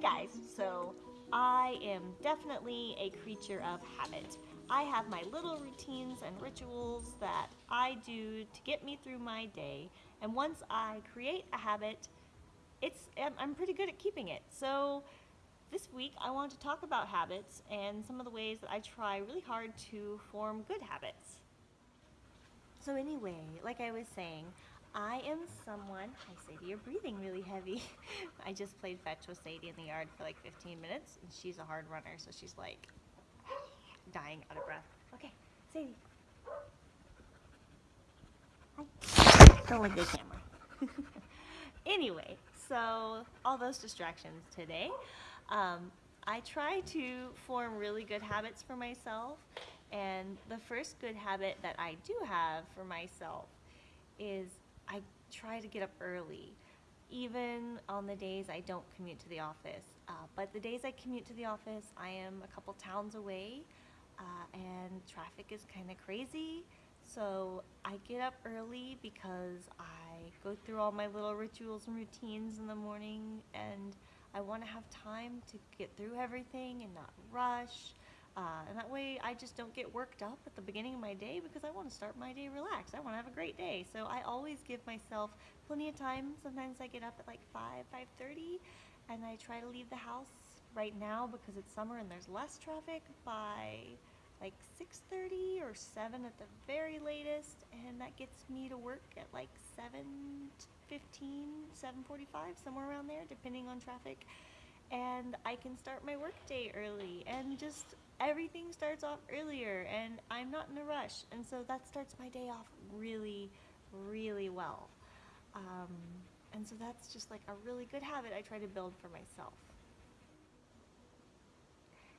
guys, so I am definitely a creature of habit. I have my little routines and rituals that I do to get me through my day, and once I create a habit, it's I'm pretty good at keeping it. So this week I want to talk about habits and some of the ways that I try really hard to form good habits. So anyway, like I was saying, I am someone, hi Sadie, you're breathing really heavy. I just played fetch with Sadie in the yard for like 15 minutes and she's a hard runner so she's like dying out of breath. Okay, Sadie. Hi. Don't at the camera. anyway, so all those distractions today. Um, I try to form really good habits for myself and the first good habit that I do have for myself is try to get up early, even on the days I don't commute to the office. Uh, but the days I commute to the office, I am a couple towns away, uh, and traffic is kind of crazy. So I get up early because I go through all my little rituals and routines in the morning, and I want to have time to get through everything and not rush. Uh, and that way I just don't get worked up at the beginning of my day because I want to start my day relaxed. I want to have a great day. So I always give myself plenty of time. Sometimes I get up at like 5, 5.30 and I try to leave the house right now because it's summer and there's less traffic by like 6.30 or 7 at the very latest and that gets me to work at like 7.15, 7.45, somewhere around there depending on traffic and I can start my workday early and just everything starts off earlier and I'm not in a rush. And so that starts my day off really really well. Um, and so that's just like a really good habit I try to build for myself.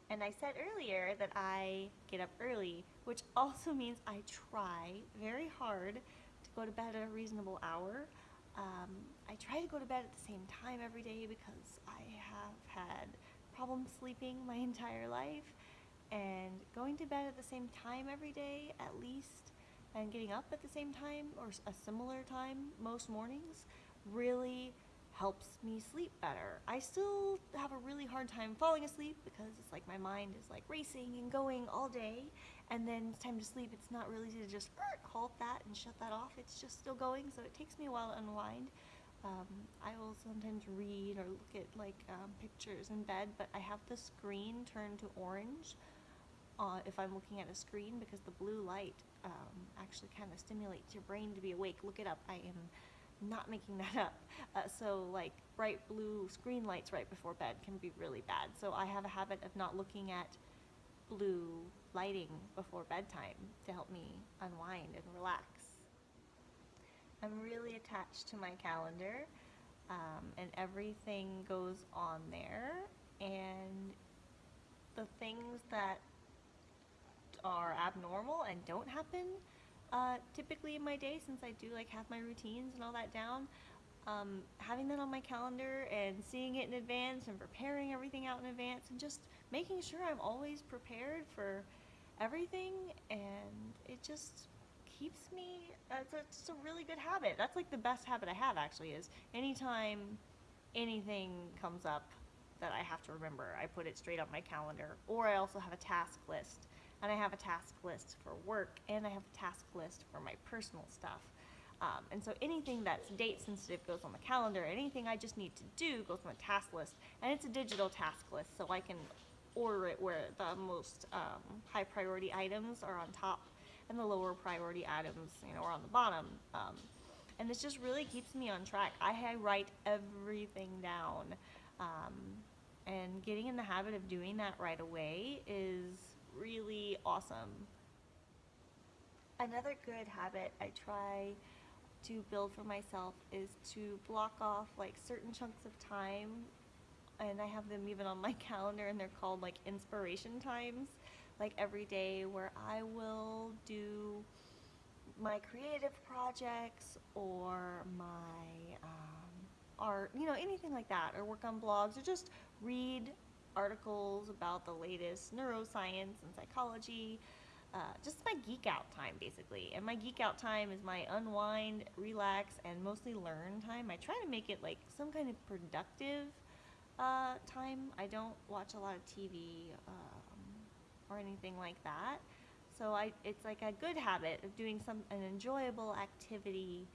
And I said earlier that I get up early which also means I try very hard to go to bed at a reasonable hour. Um, I try to go to bed at the same time every day because I have had problems sleeping my entire life and going to bed at the same time every day at least and getting up at the same time or a similar time most mornings really helps me sleep better. I still have a really hard time falling asleep because it's like my mind is like racing and going all day and then it's time to sleep it's not really easy to just halt that and shut that off it's just still going so it takes me a while to unwind. Um, I will sometimes read or look at like um, pictures in bed but I have the screen turned to orange uh, if I'm looking at a screen because the blue light um, actually kind of stimulates your brain to be awake. Look it up. I am not making that up. Uh, so like bright blue screen lights right before bed can be really bad. So I have a habit of not looking at blue lighting before bedtime to help me unwind and relax. I'm really attached to my calendar um, and everything goes on there and the things that are abnormal and don't happen uh, typically in my day since I do like have my routines and all that down. Um, having that on my calendar and seeing it in advance and preparing everything out in advance and just making sure I'm always prepared for everything and it just keeps me, it's a, it's a really good habit. That's like the best habit I have actually is anytime anything comes up that I have to remember, I put it straight on my calendar or I also have a task list and I have a task list for work and I have a task list for my personal stuff. Um, and so anything that's date sensitive goes on the calendar. Anything I just need to do goes on the task list. And it's a digital task list, so I can order it where the most um, high priority items are on top and the lower priority items, you know, are on the bottom. Um, and this just really keeps me on track. I write everything down. Um, and getting in the habit of doing that right away is really awesome. Another good habit I try to build for myself is to block off like certain chunks of time and I have them even on my calendar and they're called like inspiration times like every day where I will do my creative projects or my um, art, you know, anything like that, or work on blogs, or just read articles about the latest neuroscience and psychology. Uh, just my geek out time basically. And my geek out time is my unwind, relax, and mostly learn time. I try to make it like some kind of productive uh, time. I don't watch a lot of TV um, or anything like that. So I, it's like a good habit of doing some an enjoyable activity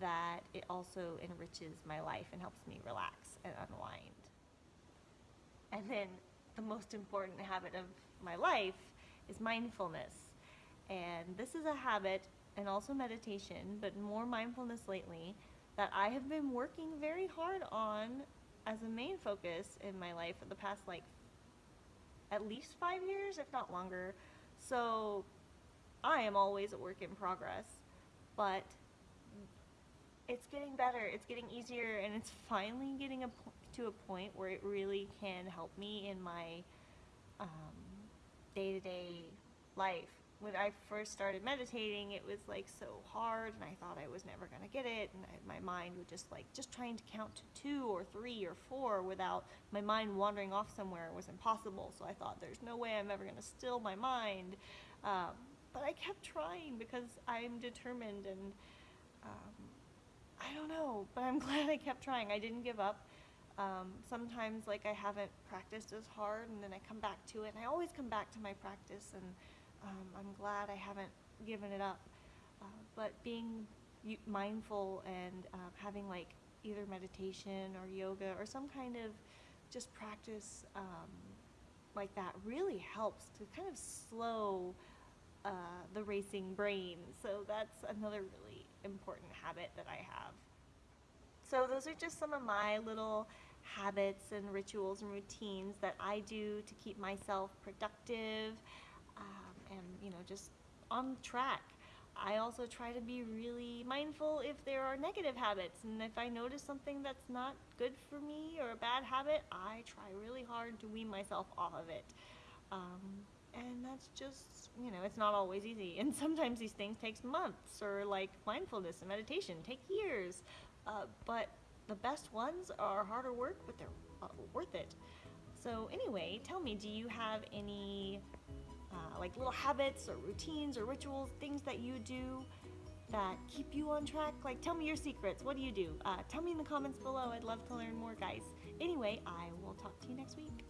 that it also enriches my life and helps me relax and unwind. And then the most important habit of my life is mindfulness. And this is a habit and also meditation, but more mindfulness lately that I have been working very hard on as a main focus in my life for the past like at least five years, if not longer. So I am always a work in progress, but it's getting better. It's getting easier, and it's finally getting a to a point where it really can help me in my day to day life. When I first started meditating, it was like so hard, and I thought I was never gonna get it, and I, my mind would just like just trying to count to two or three or four without my mind wandering off somewhere was impossible. So I thought, there's no way I'm ever gonna still my mind. Um, but I kept trying because I'm determined and um, I don't know, but I'm glad I kept trying. I didn't give up. Um, sometimes, like, I haven't practiced as hard, and then I come back to it, and I always come back to my practice, and um, I'm glad I haven't given it up. Uh, but being mindful and uh, having, like, either meditation or yoga or some kind of just practice um, like that really helps to kind of slow uh, the racing brain. So that's another really important habit that I have. So those are just some of my little habits and rituals and routines that I do to keep myself productive um, and you know just on track. I also try to be really mindful if there are negative habits and if I notice something that's not good for me or a bad habit, I try really hard to wean myself off of it. Um, and that's just you know it's not always easy and sometimes these things takes months or like mindfulness and meditation take years uh, but the best ones are harder work but they're uh, worth it. So anyway tell me do you have any uh, like little habits or routines or rituals things that you do that keep you on track? Like tell me your secrets. What do you do? Uh, tell me in the comments below. I'd love to learn more guys. Anyway i will talk to you next week